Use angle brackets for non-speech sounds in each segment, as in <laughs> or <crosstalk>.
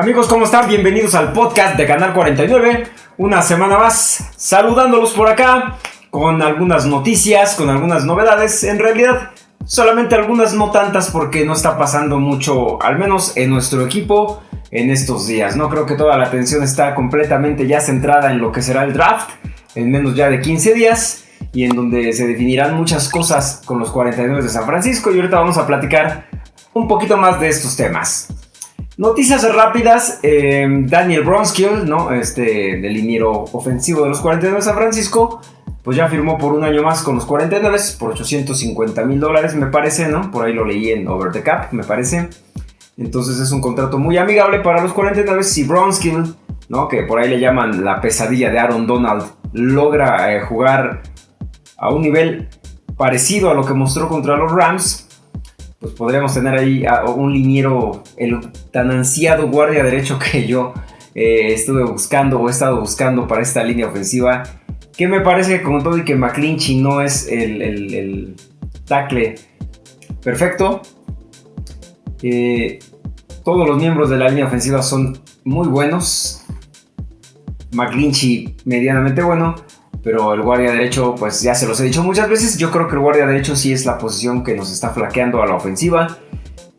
Amigos, ¿cómo están? Bienvenidos al podcast de Canal 49. Una semana más saludándolos por acá con algunas noticias, con algunas novedades. En realidad, solamente algunas, no tantas, porque no está pasando mucho, al menos en nuestro equipo, en estos días. No creo que toda la atención está completamente ya centrada en lo que será el draft, en menos ya de 15 días, y en donde se definirán muchas cosas con los 49 de San Francisco. Y ahorita vamos a platicar un poquito más de estos temas. Noticias rápidas, eh, Daniel Bronskill, ¿no? este, del liniero ofensivo de los 49 de San Francisco, pues ya firmó por un año más con los 49 por 850 mil dólares, me parece, ¿no? Por ahí lo leí en Over the Cap, me parece. Entonces es un contrato muy amigable para los 49 si Bronskill, ¿no? Que por ahí le llaman la pesadilla de Aaron Donald, logra eh, jugar a un nivel parecido a lo que mostró contra los Rams, pues podríamos tener ahí un liniero, el tan ansiado guardia derecho que yo eh, estuve buscando o he estado buscando para esta línea ofensiva. Que me parece con todo y que McClinchy no es el, el, tackle perfecto. Eh, todos los miembros de la línea ofensiva son muy buenos. McClinchy medianamente bueno pero el guardia derecho, pues ya se los he dicho muchas veces, yo creo que el guardia derecho sí es la posición que nos está flaqueando a la ofensiva.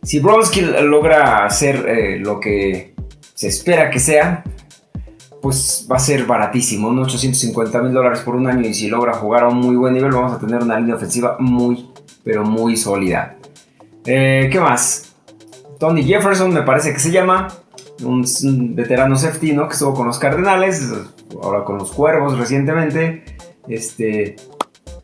Si Bronski logra hacer eh, lo que se espera que sea, pues va a ser baratísimo, ¿no? 850 mil dólares por un año y si logra jugar a un muy buen nivel vamos a tener una línea ofensiva muy, pero muy sólida. Eh, ¿Qué más? Tony Jefferson me parece que se llama, un, veterano safety, ¿no? Que estuvo con los Cardenales, ahora con los Cuervos recientemente. Este,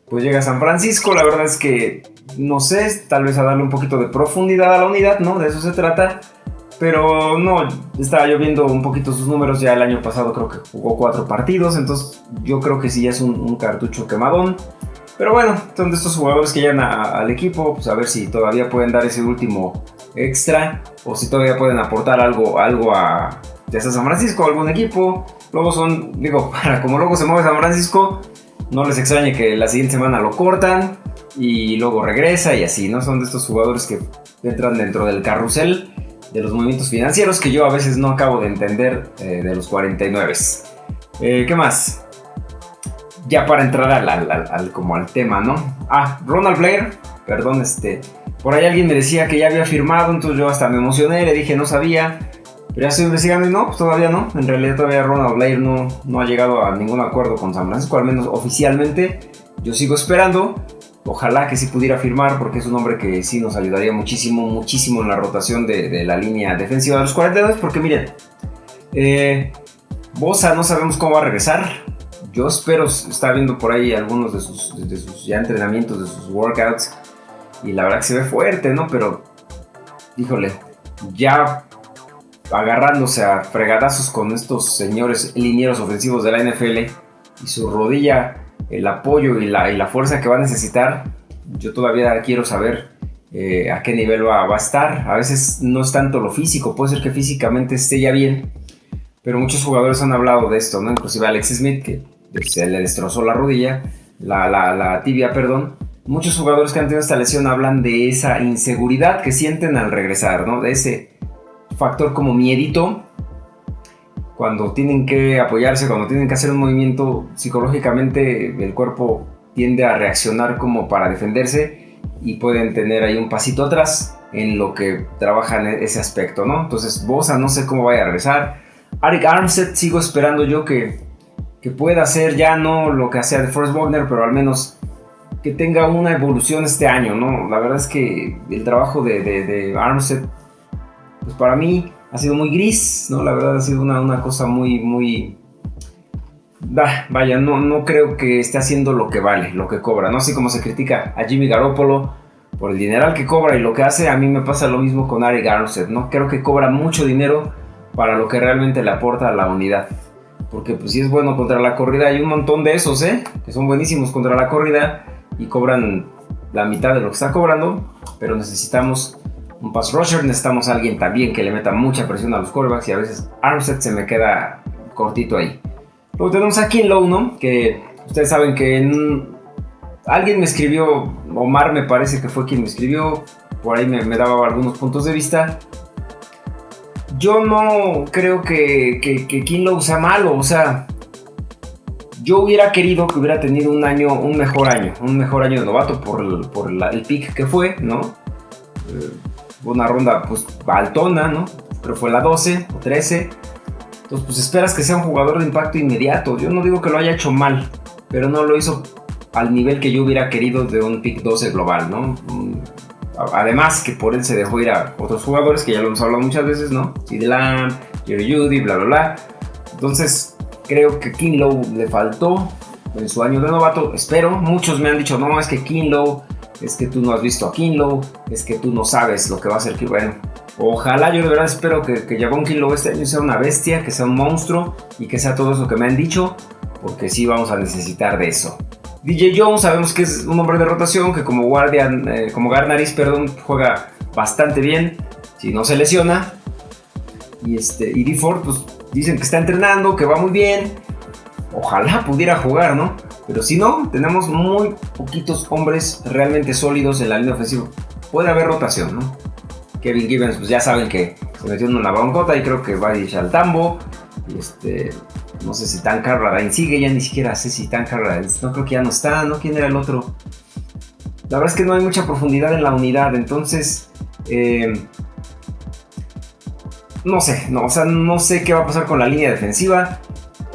pues llega a San Francisco, la verdad es que no sé, tal vez a darle un poquito de profundidad a la unidad, ¿no? De eso se trata. Pero no, estaba yo viendo un poquito sus números, ya el año pasado creo que jugó cuatro partidos, entonces yo creo que sí ya es un, cartucho quemadón. Pero bueno, son de estos jugadores que llegan al equipo, pues a ver si todavía pueden dar ese último extra o si todavía pueden aportar algo, algo a ya sea San Francisco, algún equipo. Luego son, digo, <laughs> para como luego se mueve San Francisco, no les extrañe que la siguiente semana lo cortan y luego regresa y así, ¿no? Son de estos jugadores que entran dentro del carrusel de los movimientos financieros que yo a veces no acabo de entender eh, de los 49. Eh, ¿Qué más? Ya para entrar al, como al tema, ¿no? Ah, Ronald Blair, perdón, este, por ahí alguien me decía que ya había firmado, entonces yo hasta me emocioné, le dije no sabía, pero ya estoy investigando y no, pues todavía no. En realidad todavía Ronald Blair no, no ha llegado a ningún acuerdo con San Francisco, al menos oficialmente. Yo sigo esperando. Ojalá que sí pudiera firmar porque es un hombre que sí nos ayudaría muchísimo, muchísimo en la rotación de, la línea defensiva de los 42. Porque miren, eh, Bosa no sabemos cómo va a regresar. Yo espero, está viendo por ahí algunos de sus, de sus ya entrenamientos, de sus workouts. Y la verdad que se ve fuerte, ¿no? Pero, híjole, ya agarrándose a fregadazos con estos señores linieros ofensivos de la NFL y su rodilla, el apoyo y la, y la fuerza que va a necesitar, yo todavía quiero saber eh, a qué nivel va, a estar. A veces no es tanto lo físico, puede ser que físicamente esté ya bien, pero muchos jugadores han hablado de esto, ¿no? Inclusive Alex Smith, que se le destrozó la rodilla, la, la tibia, perdón. Muchos jugadores que han tenido esta lesión hablan de esa inseguridad que sienten al regresar, ¿no? De ese factor como miedito, cuando tienen que apoyarse, cuando tienen que hacer un movimiento, psicológicamente el cuerpo tiende a reaccionar como para defenderse y pueden tener ahí un pasito atrás en lo que trabajan ese aspecto, ¿no? Entonces, Bosa no sé cómo vaya a regresar. Arik Armstead sigo esperando yo que, que pueda hacer ya no lo que hacía de Forrest Wagner, pero al menos que tenga una evolución este año, ¿no? La verdad es que el trabajo de, de, de Armstead pues para mí ha sido muy gris, ¿no? La verdad ha sido una, cosa muy, muy... vaya, no, no creo que esté haciendo lo que vale, lo que cobra, ¿no? Así como se critica a Jimmy Garoppolo por el dineral que cobra y lo que hace, a mí me pasa lo mismo con Ari Garnett, ¿no? Creo que cobra mucho dinero para lo que realmente le aporta a la unidad. Porque pues si es bueno contra la corrida, hay un montón de esos, ¿eh? Que son buenísimos contra la corrida y cobran la mitad de lo que está cobrando, pero necesitamos un pass rusher, necesitamos a alguien también que le meta mucha presión a los quarterbacks y a veces Armstead se me queda cortito ahí. Luego tenemos a Kinlow, ¿no? Que ustedes saben que alguien me escribió, Omar me parece que fue quien me escribió, por ahí me, daba algunos puntos de vista. yo no creo que, que, que sea malo, o sea, yo hubiera querido que hubiera tenido un año, un mejor año, un mejor año de novato por el, pick que fue, ¿no? Una ronda pues altona, ¿no? Pero fue la 12 o 13. Entonces pues esperas que sea un jugador de impacto inmediato. Yo no digo que lo haya hecho mal, pero no lo hizo al nivel que yo hubiera querido de un pick 12 global, ¿no? Mm, además que por él se dejó ir a otros jugadores que ya lo hemos hablado muchas veces, ¿no? Lamb, Jerry Judy, bla, bla, bla. Entonces creo que Kinlow le faltó en su año de novato. Espero, muchos me han dicho, no, es que Kinlow, es que tú no has visto a Kinlow, es que tú no sabes lo que va a hacer. Bueno, ojalá yo de verdad espero que, que Javon Kinlow este año sea una bestia, que sea un monstruo y que sea todo eso que me han dicho, porque sí vamos a necesitar de eso. DJ Jones sabemos que es un hombre de rotación que como guardian, eh, como Garnaris, perdón, juega bastante bien si no se lesiona. Y este y D pues dicen que está entrenando, que va muy bien. Ojalá pudiera jugar, ¿no? Pero si no, tenemos muy poquitos hombres realmente sólidos en la línea ofensiva. Puede haber rotación, ¿no? Kevin Gibbons, pues ya saben que se metió en una broncota y creo que va a ir al tambo. Este, no sé si Tan Carradine sigue, ya ni siquiera sé si Tan Carradine, no creo que ya no está, ¿no? ¿Quién era el otro? La verdad es que no hay mucha profundidad en la unidad, entonces... Eh, no sé, no, o sea, no sé qué va a pasar con la línea defensiva,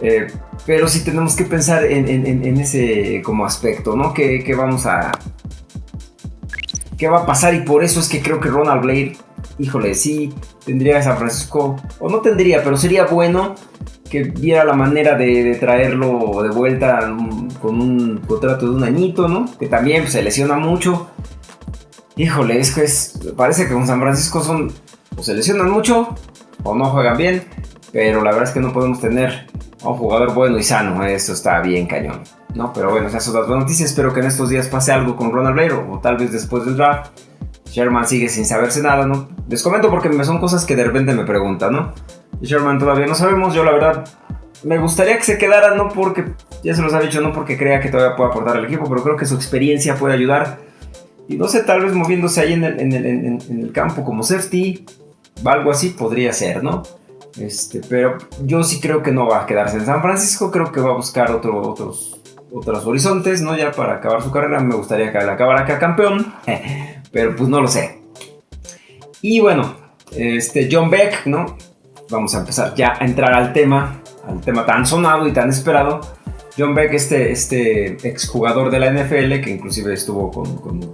eh, pero sí tenemos que pensar en, ese como aspecto, ¿no? ¿Qué, vamos a... ¿Qué va a pasar? Y por eso es que creo que Ronald Blade, híjole, sí, tendría a San Francisco, o no tendría, pero sería bueno que viera la manera de, traerlo de vuelta con un contrato de un añito, ¿no? Que también se lesiona mucho. Híjole, es que es, parece que con San Francisco son, o se lesionan mucho o no juegan bien, pero la verdad es que no podemos tener un jugador bueno y sano, eso está bien cañón, ¿no? Pero bueno, esas son las buenas noticias, espero que en estos días pase algo con Ronald Blair o tal vez después del draft. Sherman sigue sin saberse nada, ¿no? Les comento porque son cosas que de repente me preguntan, ¿no? Sherman todavía no sabemos. Yo la verdad me gustaría que se quedara, no porque, ya se los ha dicho, no porque crea que todavía pueda aportar al equipo, pero creo que su experiencia puede ayudar. Y no sé, tal vez moviéndose ahí en el, campo como safety, algo así podría ser, ¿no? Este, pero yo sí creo que no va a quedarse en San Francisco, creo que va a buscar otro, otros, otros horizontes, ¿no? Ya para acabar su carrera, me gustaría que él acabara acá campeón, <laughs> pero pues no lo sé. Y bueno, este John Beck, ¿no? vamos a empezar ya a entrar al tema, al tema tan sonado y tan esperado. John Beck, este, este exjugador de la NFL, que inclusive estuvo con, con,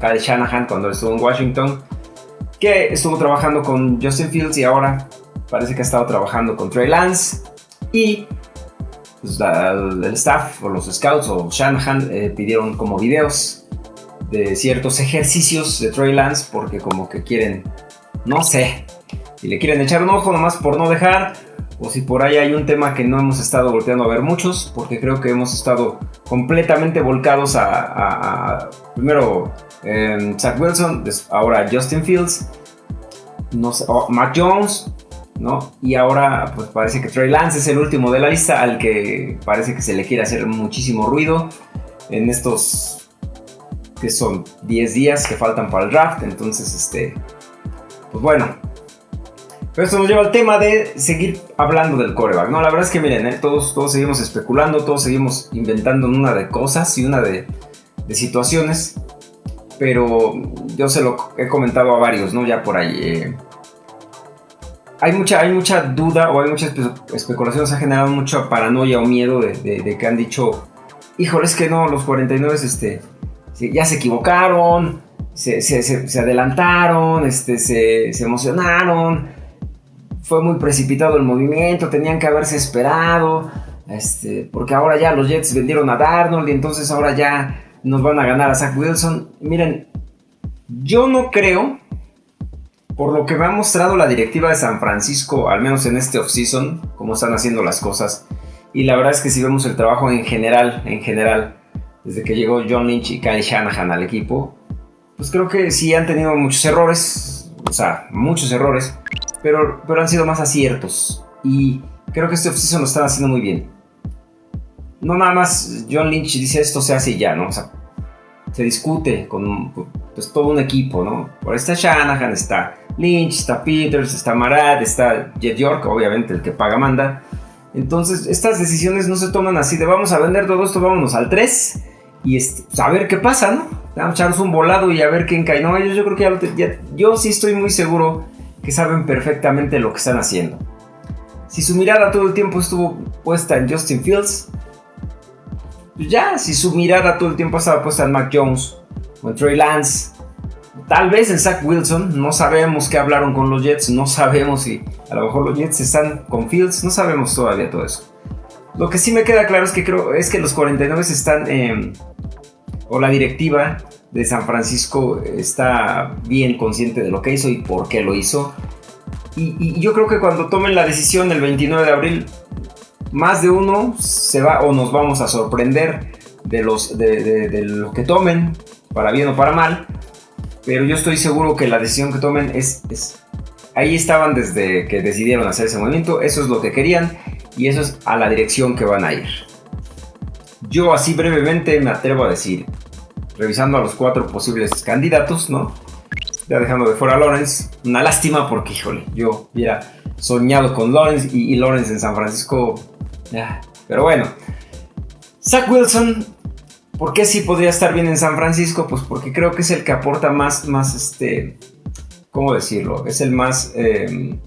Kyle Shanahan cuando estuvo en Washington, que estuvo trabajando con Justin Fields y ahora parece que ha estado trabajando con Trey Lance. Y pues, el, staff o los scouts o Shanahan eh, pidieron como videos de ciertos ejercicios de Trey Lance porque como que quieren, no sé, si le quieren echar un ojo nomás por no dejar, o si por ahí hay un tema que no hemos estado volteando a ver muchos, porque creo que hemos estado completamente volcados a, primero eh, Zach Wilson, ahora Justin Fields, no Mac Jones, ¿no? Y ahora pues parece que Trey Lance es el último de la lista al que parece que se le quiere hacer muchísimo ruido en estos que son 10 días que faltan para el draft, entonces este pues bueno, pero esto nos lleva al tema de seguir hablando del coreback, ¿no? La verdad es que miren, ¿eh? todos, todos seguimos especulando, todos seguimos inventando una de cosas y una de, situaciones, pero yo se lo he comentado a varios, ¿no? Ya por ahí. Eh. hay, mucha, hay mucha duda o hay muchas especulaciones, ha generado mucha paranoia o miedo de, que han dicho, híjole, es que no, los 49 este, ya se equivocaron, se, adelantaron, este, se, se emocionaron fue muy precipitado el movimiento, tenían que haberse esperado, este, porque ahora ya los Jets vendieron a Darnold y entonces ahora ya nos van a ganar a Zach Wilson. Miren, yo no creo, por lo que me ha mostrado la directiva de San Francisco, al menos en este offseason, cómo están haciendo las cosas, y la verdad es que si vemos el trabajo en general, en general, desde que llegó John Lynch y Kyle Shanahan al equipo, pues creo que sí han tenido muchos errores, o sea, muchos errores, pero, pero han sido más aciertos. Y creo que este offseason lo están haciendo muy bien. No nada más John Lynch dice esto se hace ya, ¿no? O sea, se discute con, pues, todo un equipo, ¿no? Por está Shanahan, está Lynch, está Peters, está Marat, está Jet York, obviamente el que paga manda. Entonces, estas decisiones no se toman así de vamos a vender todo esto, vámonos al 3 y este, pues, a ver qué pasa, ¿no? Vamos a echarnos un volado y a ver quién cae. No, ellos yo creo que ya, yo sí estoy muy seguro que saben perfectamente lo que están haciendo. Si su mirada todo el tiempo estuvo puesta en Justin Fields, pues ya, si su mirada todo el tiempo estaba puesta en Mac Jones o en Trey Lance, tal vez en Zach Wilson, no sabemos qué hablaron con los Jets, no sabemos si a lo mejor los Jets están con Fields, no sabemos todavía todo eso. Lo que sí me queda claro es que creo es que los 49 están, eh, o la directiva de San Francisco está bien consciente de lo que hizo y por qué lo hizo. Y, yo creo que cuando tomen la decisión el 29 de abril, más de uno se va o nos vamos a sorprender de, los, de, lo que tomen, para bien o para mal. Pero yo estoy seguro que la decisión que tomen es ahí estaban desde que decidieron hacer ese movimiento, eso es lo que querían y eso es a la dirección que van a ir. Yo así brevemente me atrevo a decir, revisando a los cuatro posibles candidatos, ¿no? Ya dejando de fuera a Lawrence, una lástima porque, híjole, yo hubiera soñado con Lawrence y, Lawrence en San Francisco. Pero bueno, Zach Wilson, ¿por qué sí podría estar bien en San Francisco? Pues porque creo que es el que aporta más, más este, ¿cómo decirlo? Es el más em,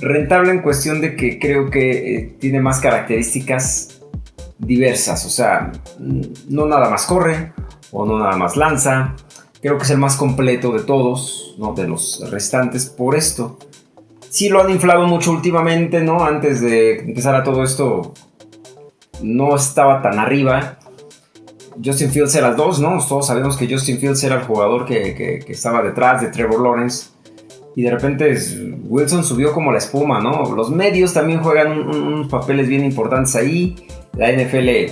Rentable en cuestión de que creo que eh, tiene más características diversas, o sea, no nada más corre o no nada más lanza. Creo que es el más completo de todos, ¿no? De los restantes por esto. Sí lo han inflado mucho últimamente, ¿no? Antes de empezar a todo esto, no estaba tan arriba. Justin Fields era el dos, ¿no? Todos sabemos que Justin Fields era el jugador que, que estaba detrás de Trevor Lawrence y de repente Wilson subió como la espuma, ¿no? Los medios también juegan unos papeles bien importantes ahí. La NFL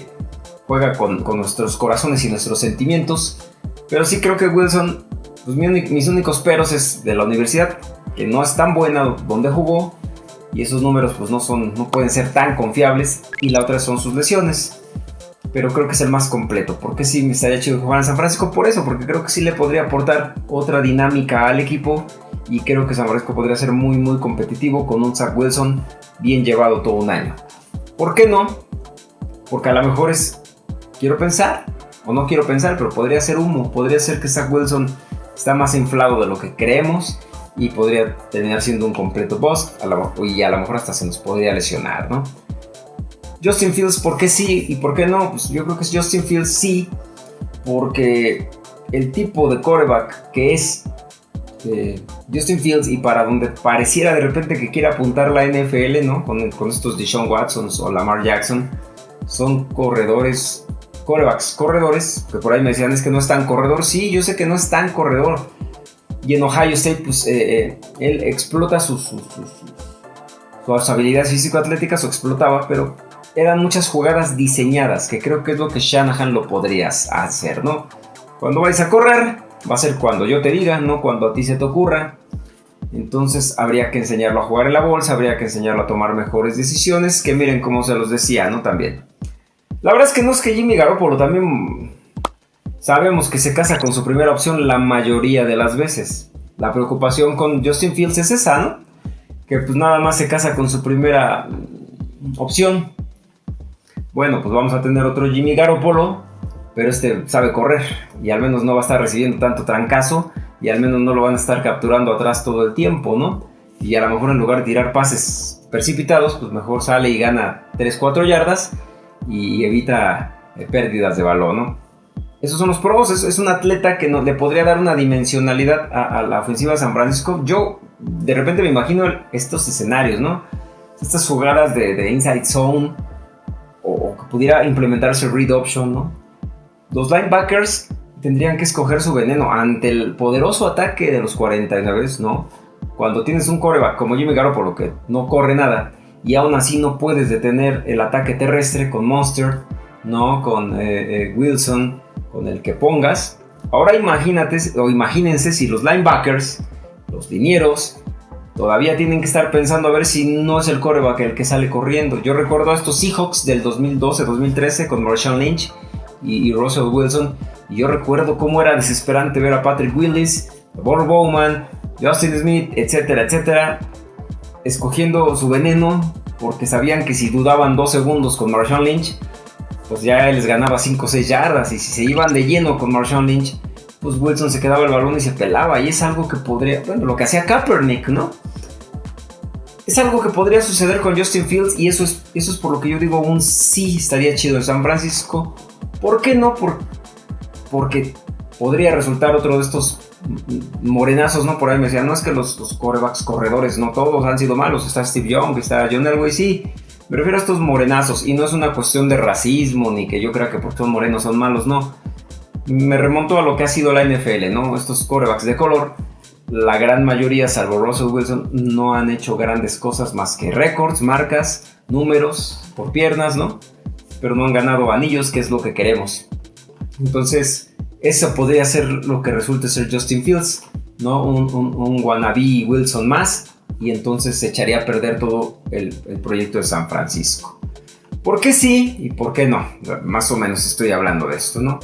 juega con, nuestros corazones y nuestros sentimientos. Pero sí creo que Wilson, pues mis únicos peros es de la universidad, que no es tan buena donde jugó. Y esos números pues no, son, no pueden ser tan confiables. Y la otra son sus lesiones pero creo que es el más completo. Porque sí me estaría chido jugar en San Francisco por eso, porque creo que sí le podría aportar otra dinámica al equipo y creo que San Francisco podría ser muy muy competitivo con un Zach Wilson bien llevado todo un año. ¿Por qué no? Porque a lo mejor es, quiero pensar, o no quiero pensar, pero podría ser humo, podría ser que Zach Wilson está más inflado de lo que creemos y podría terminar siendo un completo boss y a lo mejor hasta se nos podría lesionar, ¿no? Justin Fields, ¿por qué sí y por qué no? Pues yo creo que es Justin Fields sí, porque el tipo de coreback que es eh, Justin Fields y para donde pareciera de repente que quiere apuntar la NFL, ¿no? Con, con estos Deshaun Watson o Lamar Jackson, son corredores, corebacks, corredores, que por ahí me decían es que no es tan corredor. Sí, yo sé que no es tan corredor. Y en Ohio State, pues eh, eh, él explota sus, sus, sus, sus habilidades físico-atléticas, o explotaba, pero eran muchas jugadas diseñadas, que creo que es lo que Shanahan lo podrías hacer, ¿no? Cuando vais a correr, va a ser cuando yo te diga, no cuando a ti se te ocurra. Entonces habría que enseñarlo a jugar en la bolsa, habría que enseñarlo a tomar mejores decisiones, que miren cómo se los decía, ¿no? También. La verdad es que no es que Jimmy Garoppolo también sabemos que se casa con su primera opción la mayoría de las veces. La preocupación con Justin Fields es esa, ¿no? Que pues nada más se casa con su primera opción bueno, pues vamos a tener otro Jimmy Garoppolo, pero este sabe correr y al menos no va a estar recibiendo tanto trancazo y al menos no lo van a estar capturando atrás todo el tiempo, ¿no? Y a lo mejor en lugar de tirar pases precipitados, pues mejor sale y gana 3-4 yardas y evita eh, pérdidas de balón, ¿no? Esos son los pros, es, un atleta que no, le podría dar una dimensionalidad a, la ofensiva de San Francisco. Yo de repente me imagino estos escenarios, ¿no? Estas jugadas de, de inside zone, o, que pudiera implementarse read option, ¿no? Los linebackers tendrían que escoger su veneno ante el poderoso ataque de los 49, ¿no? Cuando tienes un coreback como Jimmy Garoppolo que no corre nada y aún así no puedes detener el ataque terrestre con Monster, ¿no? Con eh, eh, Wilson, con el que pongas. Ahora imagínate o imagínense si los linebackers, los linieros, todavía tienen que estar pensando a ver si no es el coreback el que sale corriendo. Yo recuerdo a estos Seahawks del 2012-2013 con Marshawn Lynch y, Russell Wilson. Y yo recuerdo cómo era desesperante ver a Patrick Willis, Bob Bowman, Justin Smith, etcétera, etcétera, escogiendo su veneno porque sabían que si dudaban dos segundos con Marshawn Lynch, pues ya les ganaba 5 o 6 yardas. Y si se iban de lleno con Marshawn Lynch, pues Wilson se quedaba el balón y se pelaba. Y es algo que podría, bueno, lo que hacía Kaepernick, ¿no? Es algo que podría suceder con Justin Fields y eso es, eso es por lo que yo digo un sí estaría chido en San Francisco. ¿Por qué no? Por, porque podría resultar otro de estos morenazos, ¿no? Por ahí me decían, no es que los, los corebacks corredores, no todos han sido malos. Está Steve Young, está John Elway, sí. Me refiero a estos morenazos y no es una cuestión de racismo ni que yo crea que porque son morenos son malos, no. Me remonto a lo que ha sido la NFL, ¿no? Estos corebacks de color, la gran mayoría, salvo Russell Wilson, no han hecho grandes cosas más que récords, marcas, números por piernas, ¿no? Pero no han ganado anillos, que es lo que queremos. Entonces, eso podría ser lo que resulte ser Justin Fields, ¿no? Un, un, wannabe Wilson más, y entonces se echaría a perder todo el, proyecto de San Francisco. ¿Por qué sí y por qué no? Más o menos estoy hablando de esto, ¿no?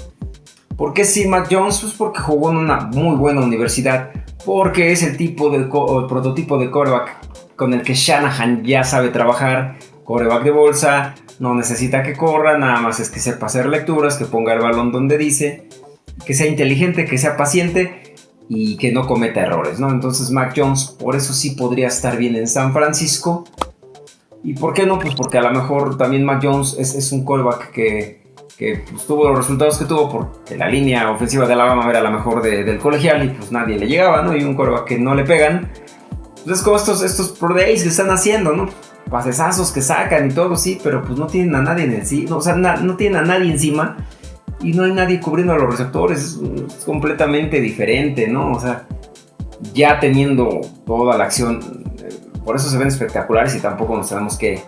¿Por qué sí Mac Jones? Pues porque jugó en una muy buena universidad, porque es el tipo de el prototipo de coreback con el que Shanahan ya sabe trabajar, coreback de bolsa, no necesita que corra, nada más es que sepa hacer lecturas, que ponga el balón donde dice, que sea inteligente, que sea paciente y que no cometa errores, ¿no? Entonces Mac Jones por eso sí podría estar bien en San Francisco. ¿Y por qué no? Pues porque a lo mejor también Mac Jones es, un callback que, que pues, tuvo los resultados que tuvo porque la línea ofensiva de Alabama era la mejor del colegial y pues nadie le llegaba, ¿no? Y un callback que no le pegan. Entonces pues, como estos, estos pro days que están haciendo, ¿no? Pasesazos que sacan y todo, sí, pero pues no tienen a nadie en sí, no, o sea, no tienen a nadie encima y no hay nadie cubriendo a los receptores, es, completamente diferente, ¿no? O sea, ya teniendo toda la acción, eh, por eso se ven espectaculares y tampoco nos tenemos que,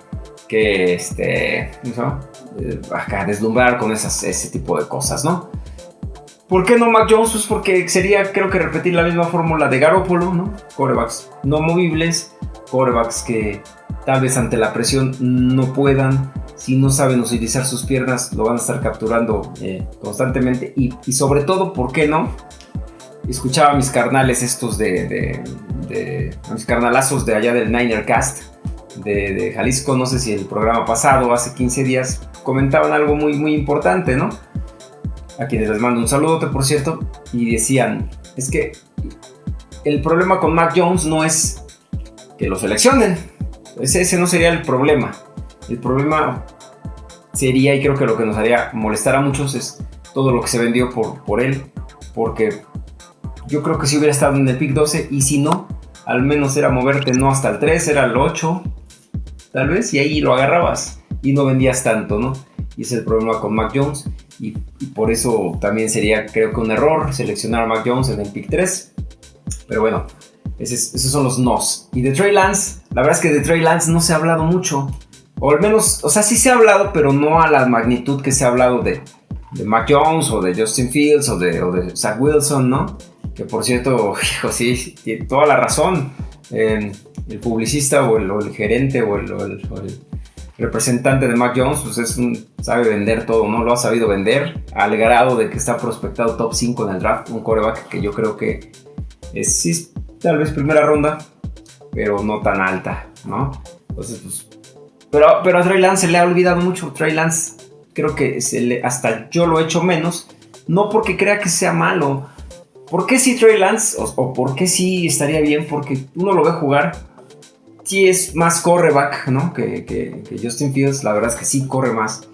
que este, ¿no? Eh, acá deslumbrar con ese tipo de cosas, ¿no? ¿Por qué no Mac Jones? Pues porque sería, creo que repetir la misma fórmula de Garoppolo, ¿no? Corebacks no movibles, corebacks que tal vez ante la presión no puedan si no saben utilizar sus piernas, lo van a estar capturando eh, constantemente. Y, sobre todo, ¿por qué no? Escuchaba a mis carnales estos de, mis carnalazos de allá del Niner Cast de, Jalisco, no sé si el programa pasado, hace 15 días, comentaban algo muy, muy importante, ¿no? A quienes les mando un saludo, por cierto, y decían, es que el problema con Mac Jones no es que lo seleccionen, ese, ese no sería el problema. El problema sería, y creo que lo que nos haría molestar a muchos es todo lo que se vendió por, por él, porque yo creo que si hubiera estado en el pick 12 y si no, al menos era moverte no hasta el 3, era el 8, tal vez, y ahí lo agarrabas y no vendías tanto, ¿no? Y ese es el problema con Mac Jones y, por eso también sería creo que un error seleccionar a Mac Jones en el pick 3, pero bueno, esos, esos son los nos. Y de Trey Lance, la verdad es que de Trey Lance no se ha hablado mucho. O al menos, o sea, sí se ha hablado, pero no a la magnitud que se ha hablado de, de Mac Jones o de Justin Fields o de, o de Zach Wilson, ¿no? Que por cierto, <laughs> hijo, sí, tiene toda la razón. el publicista o el, gerente o el, representante de Mac Jones, pues es un, sabe vender todo, ¿no? Lo ha sabido vender al grado de que está prospectado top 5 en el draft. Un coreback que yo creo que es, tal vez primera ronda, pero no tan alta, ¿no? Entonces, pues pero, pero a Trey Lance se le ha olvidado mucho. Trey Lance creo que hasta yo lo he hecho menos. No porque crea que sea malo. ¿Por qué sí Trey Lance? O, por qué sí estaría bien? Porque uno lo ve jugar. Sí es más correback, ¿no? Que, Justin Fields. La verdad es que sí corre más.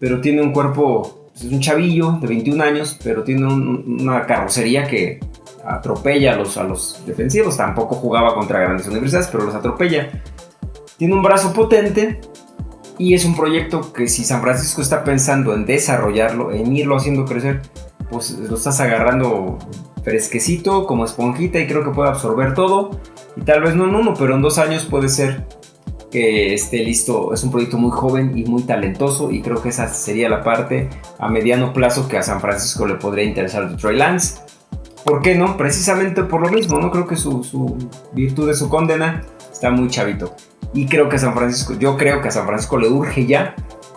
Pero tiene un cuerpo... Pues, es un chavillo de 21 años. Pero tiene una carrocería que atropella a los, a los defensivos. Tampoco jugaba contra grandes universidades, pero los atropella. Tiene un brazo potente y es un proyecto que si San Francisco está pensando en desarrollarlo, en irlo haciendo crecer, pues lo estás agarrando fresquecito, como esponjita y creo que puede absorber todo. Y tal vez no en uno, pero en dos años puede ser que esté listo. Es un proyecto muy joven y muy talentoso y creo que esa sería la parte a mediano plazo que a San Francisco le podría interesar de Troy Lance. ¿Por qué no? Precisamente por lo mismo, ¿no? Creo que su, su virtud de su condena está muy chavito. Y creo que San Francisco, yo creo que a San Francisco le urge ya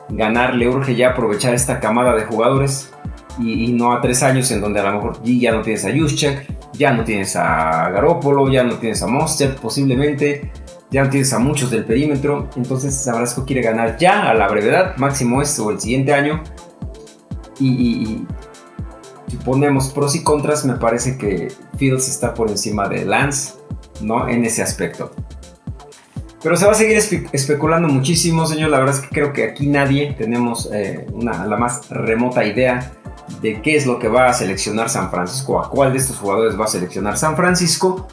ganar, le urge ya aprovechar esta camada de jugadores y, no a tres años en donde a lo mejor ya no tienes a Juszczyk, Ya no tienes a Garópolo, ya no tienes a Monster posiblemente, ya no tienes a muchos del perímetro. Entonces San Francisco quiere ganar ya a la brevedad, máximo este o el siguiente año. Y, si ponemos pros y contras, me parece que Fields está por encima de Lance, ¿no? En ese aspecto. Pero se va a seguir especulando muchísimo, señor. La verdad es que creo que aquí nadie tenemos eh, una, la más remota idea de qué es lo que va a seleccionar San Francisco, a cuál de estos jugadores va a seleccionar San Francisco.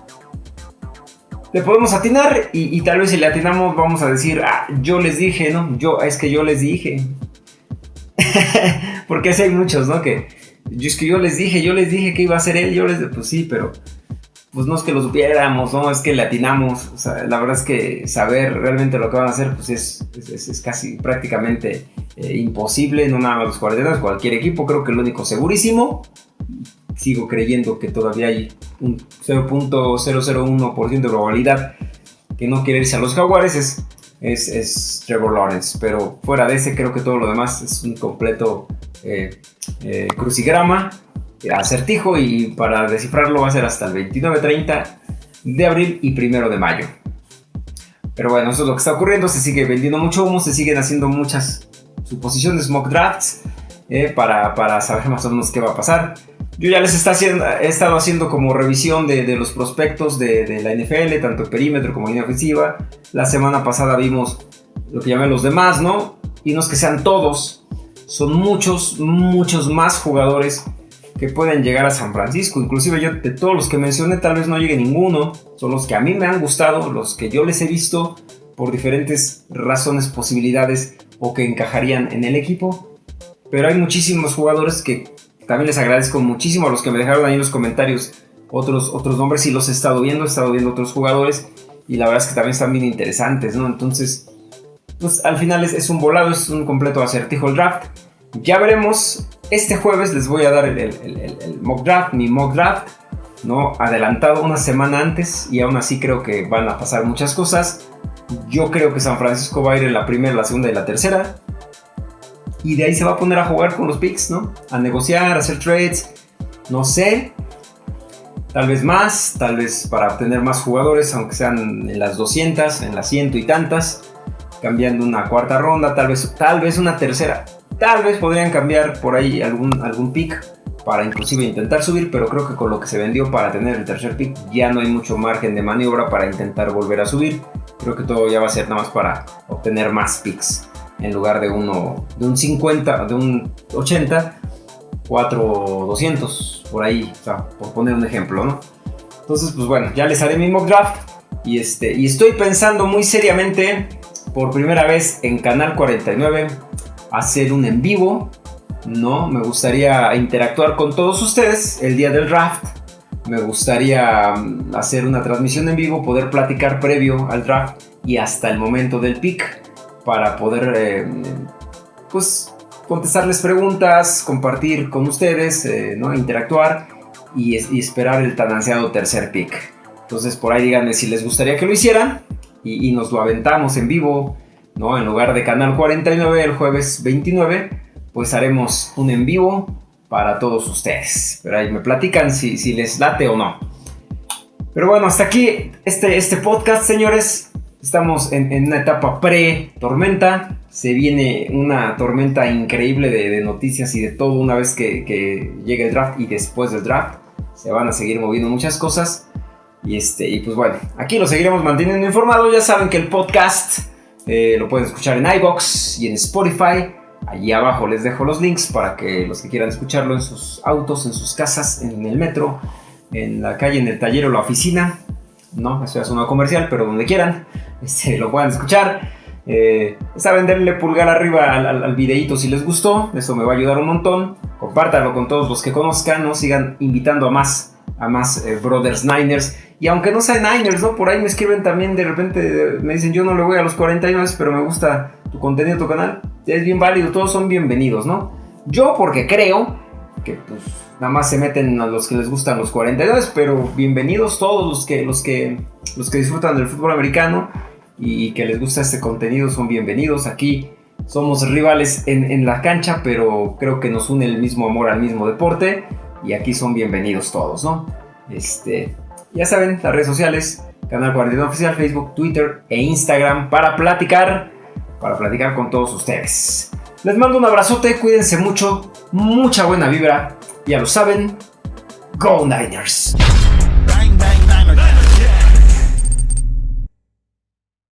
Le podemos atinar y, tal vez si le atinamos vamos a decir, ah, yo les dije, ¿no? Yo, es que yo les dije. <laughs> Porque así hay muchos, ¿no? Que es que yo les dije, yo les dije que iba a ser él, yo les dije, pues sí, pero pues no es que lo supiéramos, no es que le atinamos. O la verdad es que saber realmente lo que van a hacer, pues es, es, casi prácticamente eh, imposible, no nada más los guardianes, cualquier equipo. Creo que el único segurísimo, sigo creyendo que todavía hay un 0.001% de probabilidad que no quiere irse a los jaguares, es, es, Trevor Lawrence. Pero fuera de ese, creo que todo lo demás es un completo eh, eh, crucigrama acertijo y para descifrarlo va a ser hasta el 29-30 de abril y primero de mayo. Pero bueno, eso es lo que está ocurriendo, se sigue vendiendo mucho humo, se siguen haciendo muchas suposiciones, mock drafts, eh, para, para, saber más o menos qué va a pasar. Yo ya les está haciendo, he estado haciendo como revisión de, de los prospectos de, de, la NFL, tanto perímetro como línea ofensiva. La semana pasada vimos lo que llamé los demás, ¿no? Y no es que sean todos, son muchos, muchos más jugadores que pueden llegar a San Francisco. Inclusive yo de todos los que mencioné tal vez no llegue ninguno. Son los que a mí me han gustado, los que yo les he visto por diferentes razones, posibilidades o que encajarían en el equipo. Pero hay muchísimos jugadores que también les agradezco muchísimo a los que me dejaron ahí en los comentarios otros, otros nombres y los he estado viendo, he estado viendo otros jugadores y la verdad es que también están bien interesantes, ¿no? Entonces, pues al final es, es un volado, es un completo acertijo el draft. Ya veremos. Este jueves les voy a dar el, mock draft, mi mock draft, ¿no? Adelantado una semana antes y aún así creo que van a pasar muchas cosas. Yo creo que San Francisco va a ir en la primera, la segunda y la tercera. Y de ahí se va a poner a jugar con los picks, ¿no? A negociar, hacer trades. No sé. Tal vez más, tal vez para obtener más jugadores, aunque sean en las 200, en las ciento y tantas. Cambiando una cuarta ronda, tal vez, tal vez una tercera. Tal vez podrían cambiar por ahí algún, algún pick para inclusive intentar subir, pero creo que con lo que se vendió para tener el tercer pick ya no hay mucho margen de maniobra para intentar volver a subir. Creo que todo ya va a ser nada más para obtener más picks en lugar de uno de un 50, de un 80, 4 200 por ahí, o sea, por poner un ejemplo, ¿no? Entonces, pues bueno, ya les haré mi mock draft y este y estoy pensando muy seriamente por primera vez en Canal 49 hacer un en vivo, ¿no? Me gustaría interactuar con todos ustedes el día del draft. Me gustaría mm, hacer una transmisión en vivo, poder platicar previo al draft y hasta el momento del pick para poder, eh, pues, contestarles preguntas, compartir con ustedes, eh, ¿no? Interactuar y, esperar el tan ansiado tercer pick. Entonces, por ahí díganme si les gustaría que lo hicieran y, nos lo aventamos en vivo ¿no? En lugar de Canal 49 el jueves 29, pues haremos un en vivo para todos ustedes. Pero ahí me platican si, si les late o no. Pero bueno, hasta aquí este, este podcast, señores. Estamos en, una etapa pre-tormenta. Se viene una tormenta increíble de, noticias y de todo una vez que, llegue el draft y después del draft. Se van a seguir moviendo muchas cosas. Y, este, y pues bueno, aquí lo seguiremos manteniendo informado. Ya saben que el podcast eh, lo pueden escuchar en iBox y en Spotify. Allí abajo les dejo los links para que los que quieran escucharlo en sus autos, en sus casas, en el metro, en la calle, en el taller o la oficina. No, eso es una comercial, pero donde quieran, <laughs> este, lo puedan escuchar. Eh, saben, denle pulgar arriba al, al, videito si les gustó, eso me va a ayudar un montón. Compártanlo con todos los que conozcan, ¿no? sigan invitando a más, a más eh, Brothers Niners. Y aunque no sean Niners, ¿no? Por ahí me escriben también, de repente me dicen, yo no le voy a los 49, pero me gusta tu contenido, tu canal. Es bien válido, todos son bienvenidos, ¿no? Yo porque creo que pues nada más se meten a los que les gustan los 49, pero bienvenidos todos los que, los que, los que disfrutan del fútbol americano y que les gusta este contenido son bienvenidos. Aquí somos rivales en, en la cancha, pero creo que nos une el mismo amor al mismo deporte y aquí son bienvenidos todos, ¿no? Este, ya saben, las redes sociales, Canal 41 Oficial, Facebook, Twitter e Instagram para platicar, para platicar con todos ustedes. Les mando un abrazote, cuídense mucho, mucha buena vibra, ya lo saben, Go Niners.